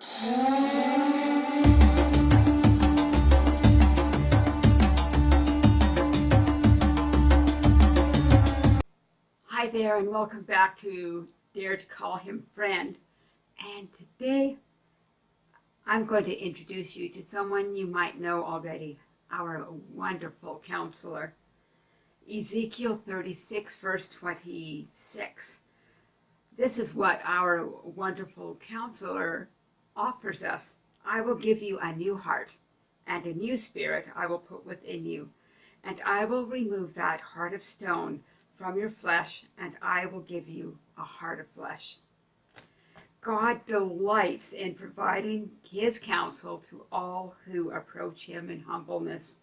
Hi there and welcome back to Dare to Call Him Friend. And today I'm going to introduce you to someone you might know already, our wonderful counselor. Ezekiel 36 verse 26. This is what our wonderful counselor offers us. I will give you a new heart and a new spirit I will put within you. And I will remove that heart of stone from your flesh, and I will give you a heart of flesh. God delights in providing his counsel to all who approach him in humbleness.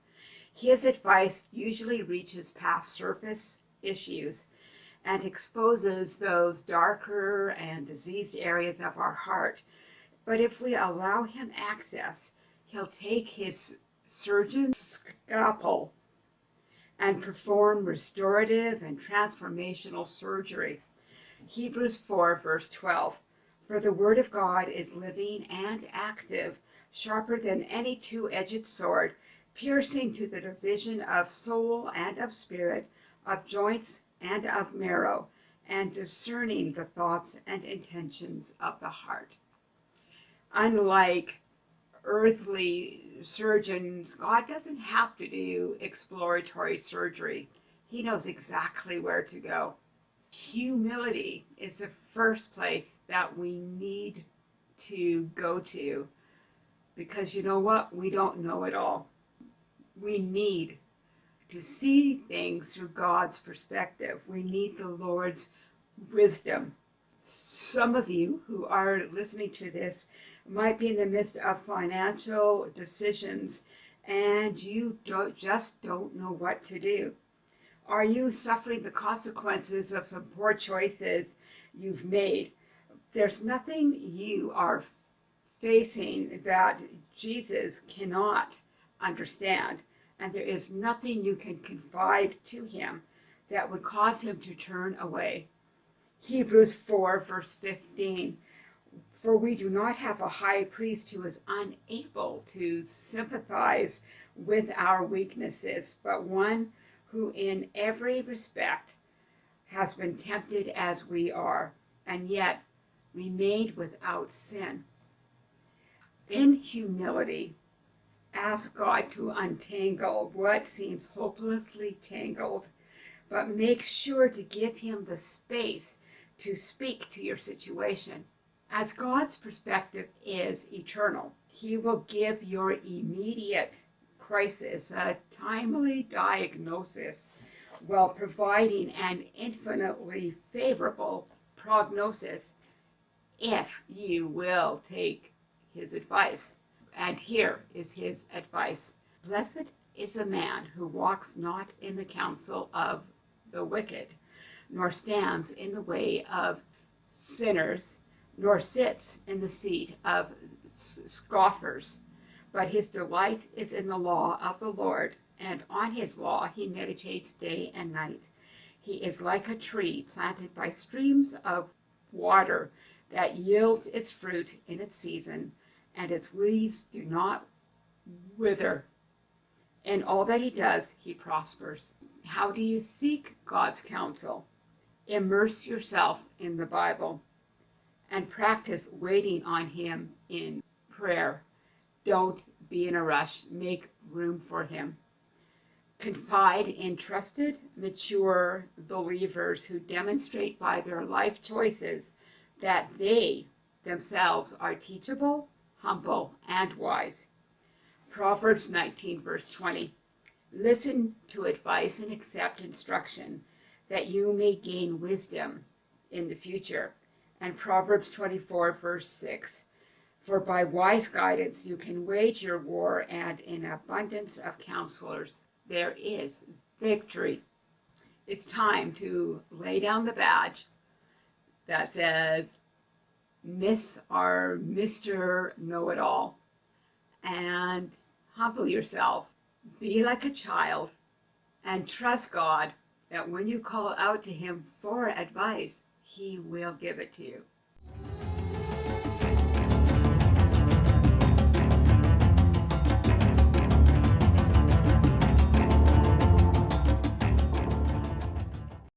His advice usually reaches past surface issues and exposes those darker and diseased areas of our heart. But if we allow him access, he'll take his surgeon's scalpel and perform restorative and transformational surgery. Hebrews 4 verse 12. For the word of God is living and active, sharper than any two-edged sword, piercing to the division of soul and of spirit, of joints and of marrow, and discerning the thoughts and intentions of the heart. Unlike earthly surgeons, God doesn't have to do exploratory surgery. He knows exactly where to go. Humility is the first place that we need to go to because you know what? We don't know it all. We need to see things through God's perspective. We need the Lord's wisdom. Some of you who are listening to this might be in the midst of financial decisions and you don't, just don't know what to do. Are you suffering the consequences of some poor choices you've made? There's nothing you are facing that Jesus cannot understand, and there is nothing you can confide to him that would cause him to turn away. Hebrews 4 verse 15 for we do not have a high priest who is unable to sympathize with our weaknesses, but one who in every respect has been tempted as we are, and yet remained without sin. In humility, ask God to untangle what seems hopelessly tangled, but make sure to give him the space to speak to your situation as God's perspective is eternal, he will give your immediate crisis a timely diagnosis while providing an infinitely favorable prognosis if you will take his advice. And here is his advice. Blessed is a man who walks not in the counsel of the wicked, nor stands in the way of sinners, nor sits in the seat of scoffers. But his delight is in the law of the Lord, and on his law he meditates day and night. He is like a tree planted by streams of water that yields its fruit in its season, and its leaves do not wither. In all that he does, he prospers. How do you seek God's counsel? Immerse yourself in the Bible and practice waiting on him in prayer. Don't be in a rush. Make room for him. Confide in trusted, mature believers who demonstrate by their life choices that they themselves are teachable, humble, and wise. Proverbs 19, verse 20. Listen to advice and accept instruction, that you may gain wisdom in the future and Proverbs 24, verse 6. For by wise guidance you can wage your war, and in abundance of counselors there is victory. It's time to lay down the badge that says Miss or Mr. Know-It-All and humble yourself. Be like a child and trust God that when you call out to him for advice, he will give it to you.